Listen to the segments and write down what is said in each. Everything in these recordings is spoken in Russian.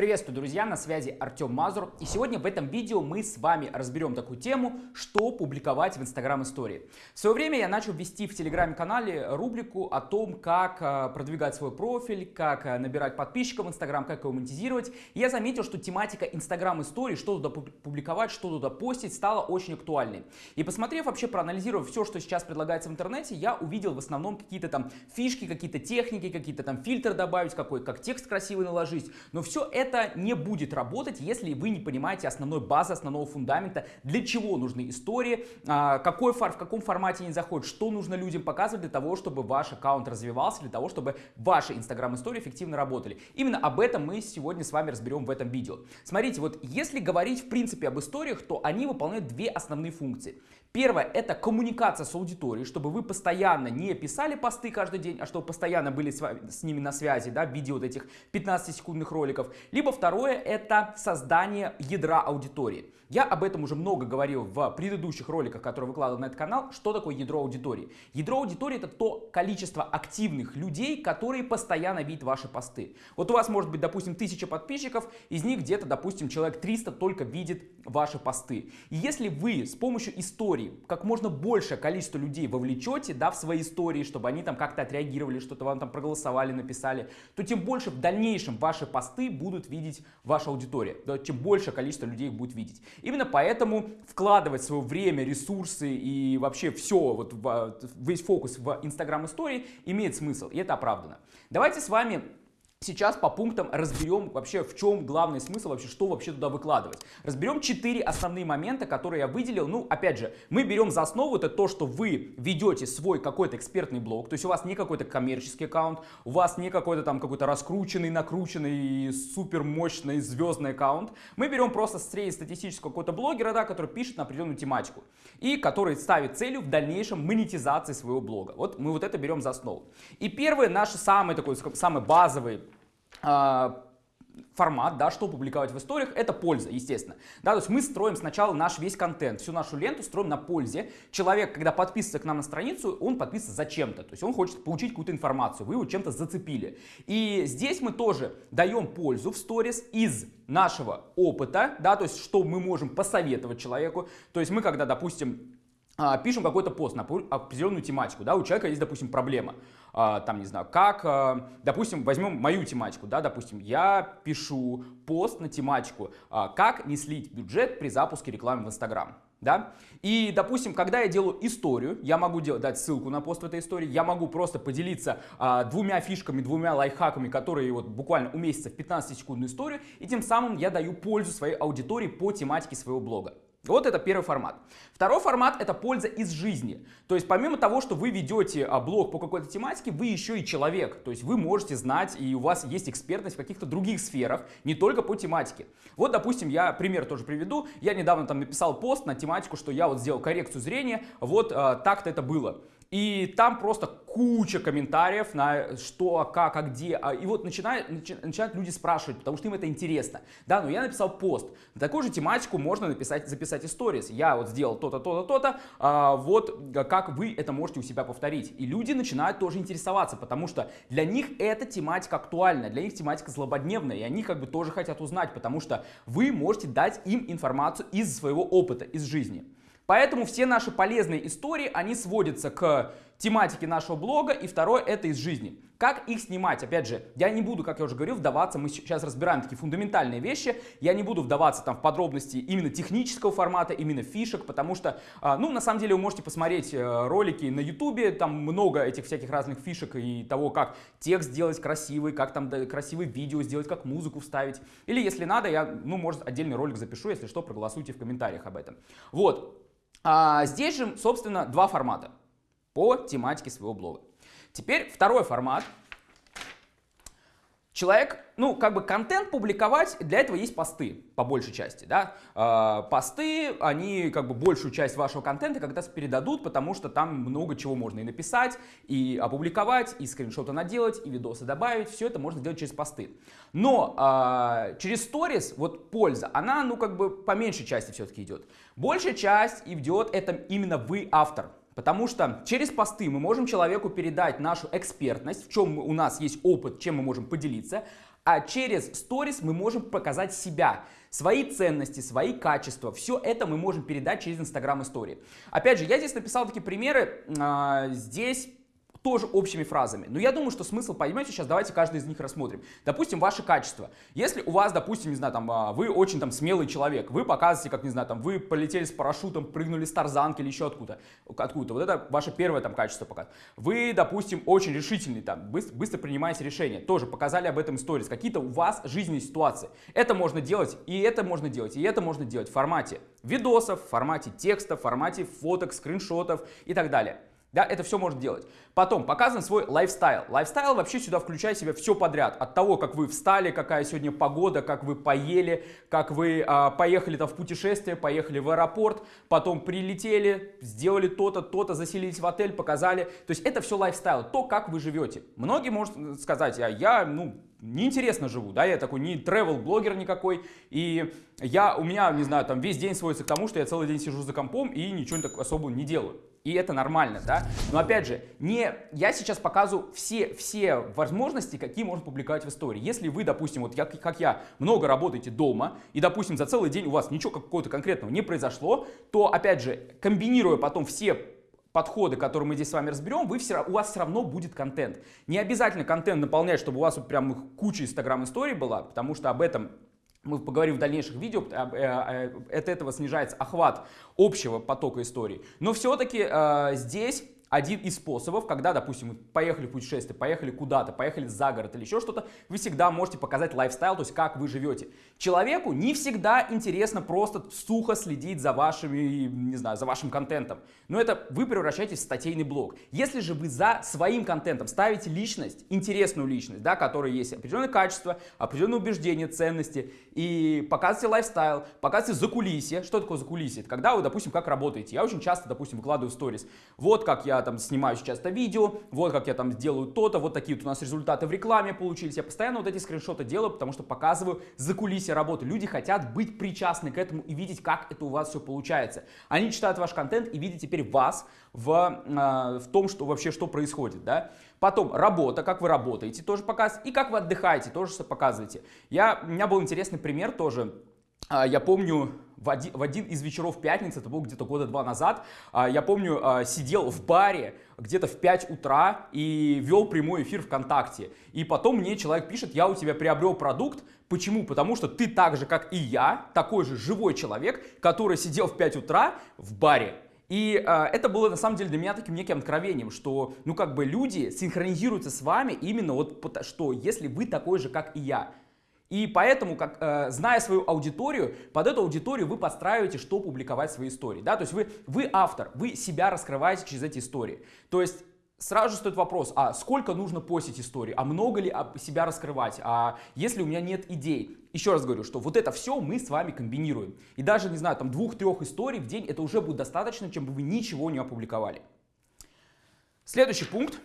Приветствую, друзья, на связи Артем Мазур. И сегодня в этом видео мы с вами разберем такую тему, что публиковать в Instagram истории. В свое время я начал вести в Телеграме-канале рубрику о том, как э, продвигать свой профиль, как э, набирать подписчиков в Instagram, как его монетизировать. И я заметил, что тематика Instagram истории, что туда публиковать, что туда постить, стала очень актуальной. И посмотрев вообще, проанализировав все, что сейчас предлагается в интернете, я увидел в основном какие-то там фишки, какие-то техники, какие-то там фильтры добавить, какой, как текст красивый наложить. Но все это это не будет работать, если вы не понимаете основной базы, основного фундамента, для чего нужны истории, а, какой фар, в каком формате они заходят, что нужно людям показывать для того, чтобы ваш аккаунт развивался, для того, чтобы ваши инстаграм-истории эффективно работали. Именно об этом мы сегодня с вами разберем в этом видео. Смотрите, вот если говорить в принципе об историях, то они выполняют две основные функции. Первое – это коммуникация с аудиторией, чтобы вы постоянно не писали посты каждый день, а чтобы постоянно были с, вами, с ними на связи, да, в виде вот этих 15-секундных роликов. Либо второе – это создание ядра аудитории. Я об этом уже много говорил в предыдущих роликах, которые выкладывал на этот канал. Что такое ядро аудитории? Ядро аудитории – это то количество активных людей, которые постоянно видят ваши посты. Вот у вас может быть, допустим, 1000 подписчиков, из них где-то, допустим, человек 300 только видит ваши посты. И если вы с помощью истории как можно большее количество людей вовлечете да, в свои истории, чтобы они там как-то отреагировали, что-то вам там проголосовали, написали, то тем больше в дальнейшем ваши посты будут видеть ваша аудитория. Да, чем большее количество людей их будет видеть. Именно поэтому вкладывать свое время, ресурсы и вообще все, вот весь фокус в Instagram истории имеет смысл, и это оправдано. Давайте с вами Сейчас по пунктам разберем вообще в чем главный смысл, вообще что вообще туда выкладывать. Разберем четыре основные момента, которые я выделил. Ну, опять же, мы берем за основу это то, что вы ведете свой какой-то экспертный блог, то есть у вас не какой-то коммерческий аккаунт, у вас не какой-то там какой-то раскрученный, накрученный, супер мощный звездный аккаунт. Мы берем просто среднестатистического какого-то блогера, да, который пишет на определенную тематику и который ставит целью в дальнейшем монетизации своего блога. Вот мы вот это берем за основу. И первый наш самый такой, самый базовый формат, да, что публиковать в историях, это польза, естественно. Да, то есть мы строим сначала наш весь контент, всю нашу ленту строим на пользе. Человек, когда подписывается к нам на страницу, он подписывается зачем-то, то есть он хочет получить какую-то информацию, вы его чем-то зацепили. И здесь мы тоже даем пользу в сторис из нашего опыта, да, то есть что мы можем посоветовать человеку. То есть мы, когда, допустим, а, пишем какой-то пост на определенную тематику, да, у человека есть, допустим, проблема, а, там, не знаю, как, а, допустим, возьмем мою тематику, да, допустим, я пишу пост на тематику, как не слить бюджет при запуске рекламы в Инстаграм, да, и, допустим, когда я делаю историю, я могу делать, дать ссылку на пост в этой истории, я могу просто поделиться а, двумя фишками, двумя лайфхаками, которые вот буквально уместятся в 15-секундную историю, и тем самым я даю пользу своей аудитории по тематике своего блога. Вот это первый формат. Второй формат это польза из жизни. То есть помимо того, что вы ведете а, блог по какой-то тематике, вы еще и человек. То есть вы можете знать и у вас есть экспертность в каких-то других сферах, не только по тематике. Вот, допустим, я пример тоже приведу. Я недавно там написал пост на тематику, что я вот сделал коррекцию зрения, вот а, так-то это было. И там просто куча комментариев на что, а как, а где. А, и вот начинают, начинают люди спрашивать, потому что им это интересно. Да, но я написал пост. На такую же тематику можно написать, записать истории. Я вот сделал то-то, то-то, то-то. А, вот как вы это можете у себя повторить. И люди начинают тоже интересоваться, потому что для них эта тематика актуальна, для них тематика злободневная. И они как бы тоже хотят узнать, потому что вы можете дать им информацию из своего опыта, из жизни. Поэтому все наши полезные истории, они сводятся к тематике нашего блога, и второе это из жизни. Как их снимать? Опять же, я не буду, как я уже говорил, вдаваться, мы сейчас разбираем такие фундаментальные вещи, я не буду вдаваться там в подробности именно технического формата, именно фишек, потому что, а, ну, на самом деле вы можете посмотреть э, ролики на ютубе, там много этих всяких разных фишек и того, как текст сделать красивый, как там красивые видео сделать, как музыку вставить. Или если надо, я, ну, может, отдельный ролик запишу, если что, проголосуйте в комментариях об этом. Вот. А здесь же, собственно, два формата по тематике своего блога. Теперь второй формат. Человек, ну, как бы контент публиковать, для этого есть посты, по большей части, да. Э, посты, они как бы большую часть вашего контента когда-то передадут, потому что там много чего можно и написать, и опубликовать, и скриншоты наделать, и видосы добавить, все это можно сделать через посты. Но э, через сторис, вот польза, она, ну, как бы по меньшей части все-таки идет. Большая часть идет, это именно вы автор, Потому что через посты мы можем человеку передать нашу экспертность, в чем у нас есть опыт, чем мы можем поделиться. а через сторис мы можем показать себя, свои ценности, свои качества. Все это мы можем передать через Instagram истории. Опять же, я здесь написал такие примеры. А, здесь тоже общими фразами. Но я думаю, что смысл поймете сейчас, давайте каждый из них рассмотрим. Допустим, ваши качества. Если у вас, допустим, не знаю, там, а, вы очень там смелый человек, вы показываете, как, не знаю, там, вы полетели с парашютом, прыгнули с тарзанки или еще откуда, откуда вот это ваше первое там качество показывает. Вы, допустим, очень решительный, там, быстро, быстро принимаете решения, тоже показали об этом сторис, какие-то у вас жизненные ситуации. Это можно делать, и это можно делать, и это можно делать в формате видосов, в формате текста, в формате фоток, скриншотов и так далее. Да, это все может делать. Потом показан свой lifestyle. Lifestyle вообще сюда включает в себя все подряд. От того, как вы встали, какая сегодня погода, как вы поели, как вы а, поехали там в путешествие, поехали в аэропорт, потом прилетели, сделали то-то, то-то, заселились в отель, показали. То есть это все lifestyle, то, как вы живете. Многие могут сказать, а я, ну, неинтересно живу, да, я такой не travel блогер никакой, и я, у меня, не знаю, там весь день сводится к тому, что я целый день сижу за компом и ничего так особо не делаю и это нормально, да. Но опять же, не, я сейчас показываю все, все возможности, какие можно публиковать в истории. Если вы, допустим, вот я, как я, много работаете дома, и, допустим, за целый день у вас ничего какого-то конкретного не произошло, то, опять же, комбинируя потом все подходы, которые мы здесь с вами разберем, вы все, у вас все равно будет контент. Не обязательно контент наполнять, чтобы у вас вот прям куча инстаграм историй была, потому что об этом мы поговорим в дальнейших видео, э, э, от этого снижается охват общего потока историй. Но все-таки э, здесь один из способов, когда, допустим, вы поехали в путешествие, поехали куда-то, поехали за город или еще что-то, вы всегда можете показать lifestyle, то есть как вы живете. Человеку не всегда интересно просто сухо следить за вашими, не знаю, за вашим контентом. Но это вы превращаетесь в статейный блог. Если же вы за своим контентом ставите личность, интересную личность, да, которая есть определенное качество, определенные убеждения, ценности, и показываете lifestyle, показываете закулисье. Что такое закулисье? Это когда вы, допустим, как работаете. Я очень часто, допустим, выкладываю сторис. Вот как я там снимаю сейчас это видео, вот как я там делаю то-то, вот такие вот у нас результаты в рекламе получились. Я постоянно вот эти скриншоты делаю, потому что показываю закулисье работы. Люди хотят быть причастны к этому и видеть, как это у вас все получается. Они читают ваш контент и видят теперь вас в, э, в том, что вообще что происходит, да. Потом работа, как вы работаете, тоже показываете, и как вы отдыхаете, тоже показываете. Я, у меня был интересный пример тоже. А, я помню, в один, в один из вечеров пятницы, это было где-то года два назад, а, я помню, а, сидел в баре где-то в 5 утра и вел прямой эфир ВКонтакте. И потом мне человек пишет, я у тебя приобрел продукт. Почему? Потому что ты так же, как и я, такой же живой человек, который сидел в 5 утра в баре. И э, это было на самом деле для меня таким неким откровением, что ну как бы люди синхронизируются с вами именно вот что если вы такой же, как и я. И поэтому, как, э, зная свою аудиторию, под эту аудиторию вы подстраиваете, что публиковать свои истории. Да? То есть вы, вы автор, вы себя раскрываете через эти истории. То есть сразу же стоит вопрос, а сколько нужно постить истории, а много ли себя раскрывать, а если у меня нет идей. Еще раз говорю, что вот это все мы с вами комбинируем. И даже, не знаю, там двух-трех историй в день, это уже будет достаточно, чем бы вы ничего не опубликовали. Следующий пункт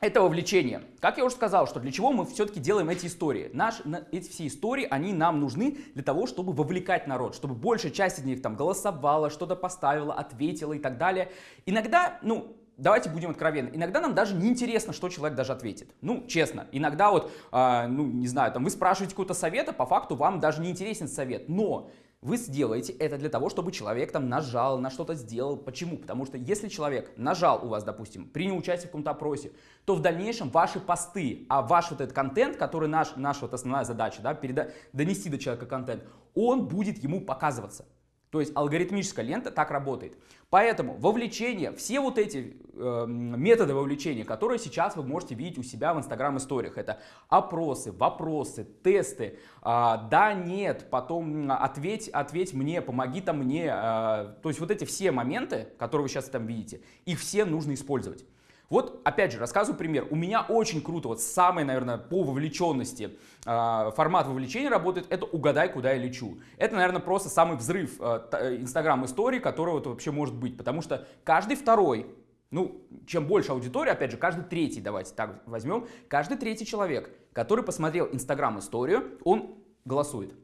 это вовлечение. Как я уже сказал, что для чего мы все-таки делаем эти истории? Наш, эти все истории, они нам нужны для того, чтобы вовлекать народ, чтобы большая часть из них там голосовала, что-то поставила, ответила и так далее. Иногда, ну, давайте будем откровенны, иногда нам даже не интересно, что человек даже ответит. Ну, честно, иногда вот, э, ну, не знаю, там вы спрашиваете какой-то совет, а по факту вам даже не интересен совет. Но вы сделаете это для того, чтобы человек там нажал, на что-то сделал. Почему? Потому что если человек нажал у вас, допустим, принял участие в каком-то опросе, то в дальнейшем ваши посты, а ваш вот этот контент, который наш, наша вот основная задача, да, переда донести до человека контент, он будет ему показываться. То есть алгоритмическая лента так работает. Поэтому вовлечение, все вот эти э, методы вовлечения, которые сейчас вы можете видеть у себя в Instagram историях, это опросы, вопросы, тесты, э, да, нет, потом ответь, ответь мне, помоги там мне. Э, то есть вот эти все моменты, которые вы сейчас там видите, их все нужно использовать. Вот, опять же, рассказываю пример. У меня очень круто, вот самый, наверное, по вовлеченности э, формат вовлечения работает, это «Угадай, куда я лечу». Это, наверное, просто самый взрыв инстаграм-истории, который вот вообще может быть, потому что каждый второй ну, чем больше аудитория, опять же, каждый третий, давайте так возьмем, каждый третий человек, который посмотрел Инстаграм-историю, он голосует.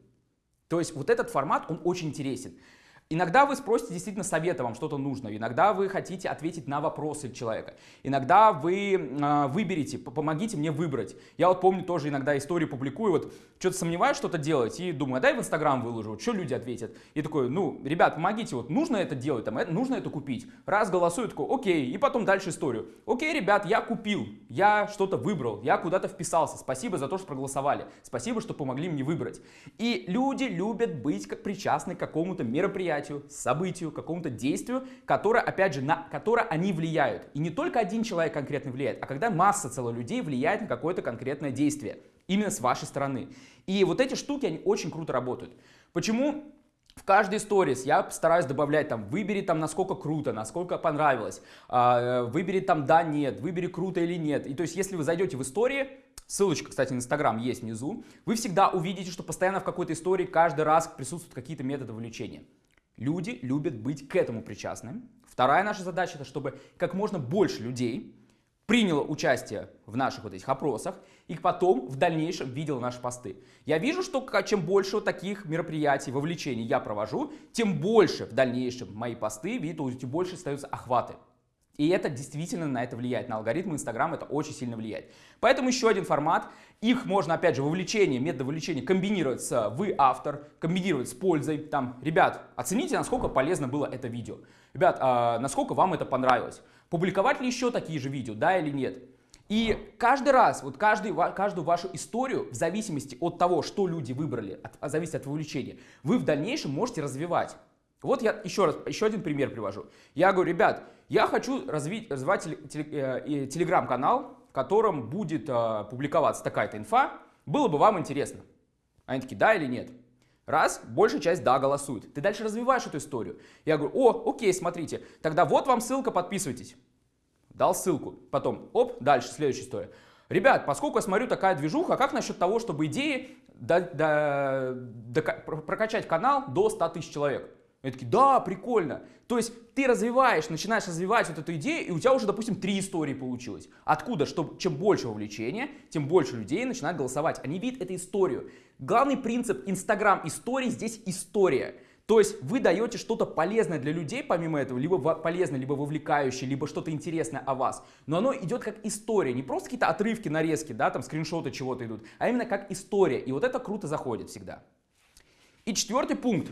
То есть вот этот формат, он очень интересен. Иногда вы спросите действительно совета, вам что-то нужно. Иногда вы хотите ответить на вопросы человека. Иногда вы э, выберете, помогите мне выбрать. Я вот помню тоже иногда истории публикую, вот что-то сомневаюсь что-то делать и думаю, а дай в Инстаграм выложу, вот, что люди ответят. И такой, ну, ребят, помогите, вот нужно это делать, там, это, нужно это купить. Раз голосуют, такой, окей, и потом дальше историю. Окей, ребят, я купил, я что-то выбрал, я куда-то вписался, спасибо за то, что проголосовали, спасибо, что помогли мне выбрать. И люди любят быть как причастны к какому-то мероприятию, мероприятию, событию, какому-то действию, которое, опять же, на которое они влияют. И не только один человек конкретно влияет, а когда масса целых людей влияет на какое-то конкретное действие. Именно с вашей стороны. И вот эти штуки, они очень круто работают. Почему в каждой сторис я стараюсь добавлять там, выбери там, насколько круто, насколько понравилось, э, выбери там да, нет, выбери круто или нет. И то есть, если вы зайдете в истории, ссылочка, кстати, на Инстаграм есть внизу, вы всегда увидите, что постоянно в какой-то истории каждый раз присутствуют какие-то методы вовлечения. Люди любят быть к этому причастны. Вторая наша задача, это чтобы как можно больше людей приняло участие в наших вот этих опросах и потом в дальнейшем видел наши посты. Я вижу, что чем больше вот таких мероприятий, вовлечений я провожу, тем больше в дальнейшем мои посты видят, тем больше остаются охваты. И это действительно на это влияет, на алгоритмы Инстаграм это очень сильно влияет. Поэтому еще один формат, их можно опять же вовлечение, метод вовлечения комбинировать с вы автор, комбинировать с пользой. Там, ребят, оцените, насколько полезно было это видео. Ребят, а насколько вам это понравилось. Публиковать ли еще такие же видео, да или нет. И каждый раз, вот каждый, каждую вашу историю, в зависимости от того, что люди выбрали, от, зависит от вовлечения, вы в дальнейшем можете развивать. Вот я еще раз, еще один пример привожу. Я говорю, ребят, я хочу развить, развивать э, телеграм-канал, в котором будет э, публиковаться такая-то инфа. Было бы вам интересно. Они такие, да или нет? Раз, большая часть да голосует. Ты дальше развиваешь эту историю. Я говорю, о, окей, смотрите, тогда вот вам ссылка, подписывайтесь. Дал ссылку. Потом, оп, дальше, следующая история. Ребят, поскольку я смотрю такая движуха, как насчет того, чтобы идеи до, до, до, прокачать канал до 100 тысяч человек? И такие, да, прикольно. То есть ты развиваешь, начинаешь развивать вот эту идею, и у тебя уже, допустим, три истории получилось. Откуда? Что чем больше вовлечения, тем больше людей начинают голосовать. Они видят эту историю. Главный принцип Инстаграм истории здесь история. То есть вы даете что-то полезное для людей, помимо этого, либо полезное, либо вовлекающее, либо что-то интересное о вас. Но оно идет как история, не просто какие-то отрывки, нарезки, да, там скриншоты чего-то идут, а именно как история. И вот это круто заходит всегда. И четвертый пункт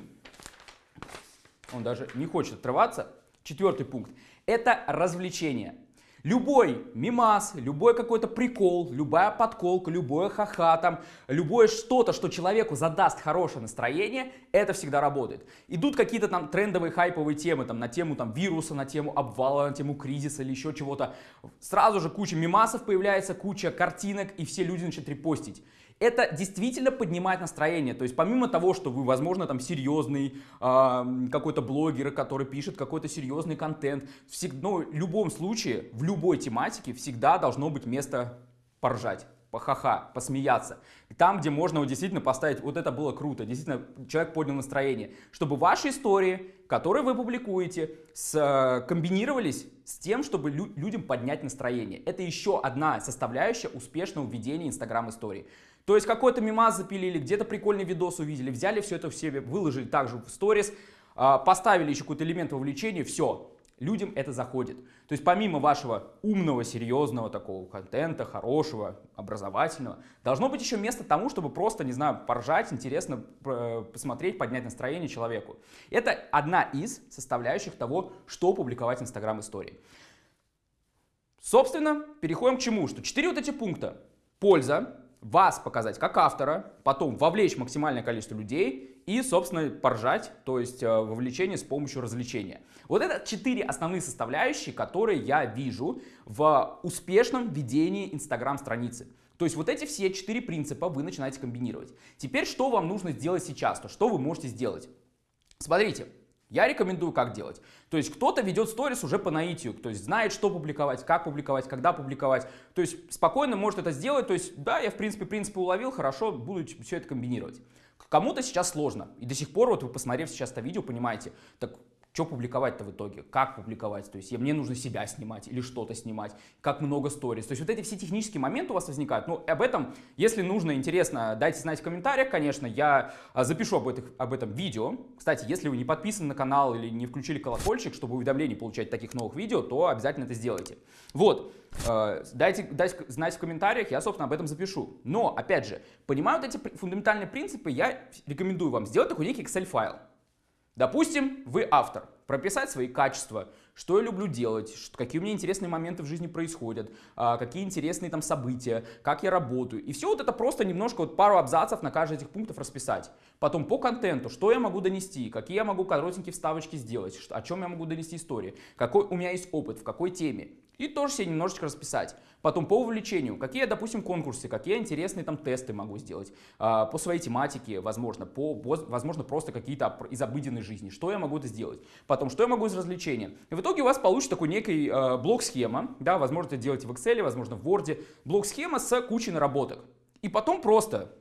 он даже не хочет отрываться. Четвертый пункт – это развлечение. Любой мимас, любой какой-то прикол, любая подколка, любое ха-ха, там, любое что-то, что человеку задаст хорошее настроение, это всегда работает. Идут какие-то там трендовые хайповые темы, там, на тему там, вируса, на тему обвала, на тему кризиса или еще чего-то. Сразу же куча мимасов появляется, куча картинок, и все люди начинают репостить это действительно поднимает настроение. То есть помимо того, что вы, возможно, там серьезный э, какой-то блогер, который пишет какой-то серьезный контент, всегда, ну, в любом случае, в любой тематике всегда должно быть место поржать похаха, посмеяться. Там, где можно вот действительно поставить, вот это было круто, действительно человек поднял настроение. Чтобы ваши истории, которые вы публикуете, с, э, комбинировались с тем, чтобы лю людям поднять настроение. Это еще одна составляющая успешного введения Инстаграм истории. То есть какой-то мимаз запилили, где-то прикольный видос увидели, взяли все это в себе, выложили также в сторис, а, поставили еще какой-то элемент вовлечения, все, людям это заходит. То есть помимо вашего умного, серьезного такого контента, хорошего, образовательного, должно быть еще место тому, чтобы просто, не знаю, поржать, интересно посмотреть, поднять настроение человеку. Это одна из составляющих того, что публиковать в Instagram истории. Собственно, переходим к чему? Что четыре вот эти пункта. Польза, вас показать как автора, потом вовлечь максимальное количество людей и, собственно, поржать, то есть э, вовлечение с помощью развлечения. Вот это четыре основные составляющие, которые я вижу в успешном ведении Инстаграм-страницы. То есть вот эти все четыре принципа вы начинаете комбинировать. Теперь что вам нужно сделать сейчас, то что вы можете сделать? Смотрите, я рекомендую как делать. То есть кто-то ведет сторис уже по наитию, то есть знает, что публиковать, как публиковать, когда публиковать. То есть спокойно может это сделать. То есть да, я в принципе принципы уловил, хорошо, буду все это комбинировать. Кому-то сейчас сложно. И до сих пор, вот вы посмотрев сейчас это видео, понимаете, так что публиковать-то в итоге, как публиковать, то есть мне нужно себя снимать или что-то снимать, как много сториз. То есть вот эти все технические моменты у вас возникают. Ну, об этом, если нужно, интересно, дайте знать в комментариях, конечно, я а, запишу об, этих, об этом видео. Кстати, если вы не подписаны на канал или не включили колокольчик, чтобы уведомления получать таких новых видео, то обязательно это сделайте. Вот, э, дайте, дайте знать в комментариях, я, собственно, об этом запишу. Но, опять же, понимая вот эти фундаментальные принципы, я рекомендую вам сделать такой некий Excel-файл. Допустим, вы автор. Прописать свои качества, что я люблю делать, какие у меня интересные моменты в жизни происходят, а, какие интересные там события, как я работаю. И все вот это просто немножко, вот пару абзацев на каждый из этих пунктов расписать. Потом по контенту, что я могу донести, какие я могу коротенькие вставочки сделать, о чем я могу донести истории, какой у меня есть опыт, в какой теме. И тоже себе немножечко расписать. Потом по увлечению, какие, допустим, конкурсы, какие интересные там тесты могу сделать. А, по своей тематике, возможно, по, возможно, просто какие-то из обыденной жизни. Что я могу это сделать. Потом, что я могу из развлечения. И в итоге у вас получится такой некий э, блок-схема. Да, возможно, это делаете в Excel, возможно, в Word. Блок-схема с кучей наработок. И потом просто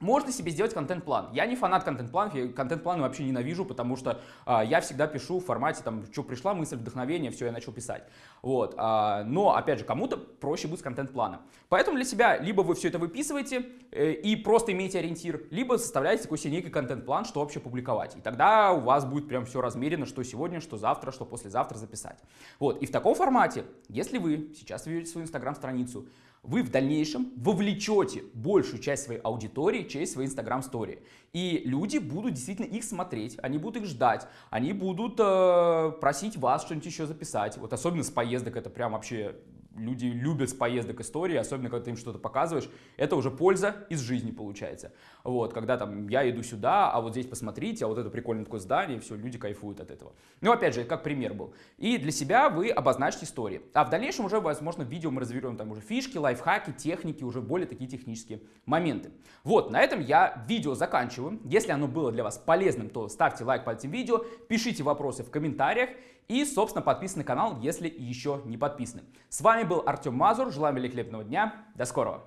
можно себе сделать контент-план. Я не фанат контент-планов, я контент-планы вообще ненавижу, потому что а, я всегда пишу в формате, там, что пришла мысль, вдохновение, все, я начал писать. Вот. А, но, опять же, кому-то проще будет с контент-планом. Поэтому для себя либо вы все это выписываете э, и просто имеете ориентир, либо составляете такой себе некий контент-план, что вообще публиковать. И тогда у вас будет прям все размерено, что сегодня, что завтра, что послезавтра записать. Вот. И в таком формате, если вы сейчас ведете свою инстаграм-страницу, вы в дальнейшем вовлечете большую часть своей аудитории через свои Instagram стори. И люди будут действительно их смотреть, они будут их ждать, они будут э, просить вас что-нибудь еще записать. Вот особенно с поездок это прям вообще люди любят с поездок истории, особенно когда ты им что-то показываешь, это уже польза из жизни получается. Вот, когда там я иду сюда, а вот здесь посмотрите, а вот это прикольное такое здание, и все, люди кайфуют от этого. Ну, опять же, как пример был. И для себя вы обозначьте истории. А в дальнейшем уже, возможно, в видео мы разберем там уже фишки, лайфхаки, техники, уже более такие технические моменты. Вот, на этом я видео заканчиваю. Если оно было для вас полезным, то ставьте лайк под этим видео, пишите вопросы в комментариях и, собственно, подписывайтесь на канал, если еще не подписаны. С вами был Артем Мазур. Желаю великолепного дня. До скорого.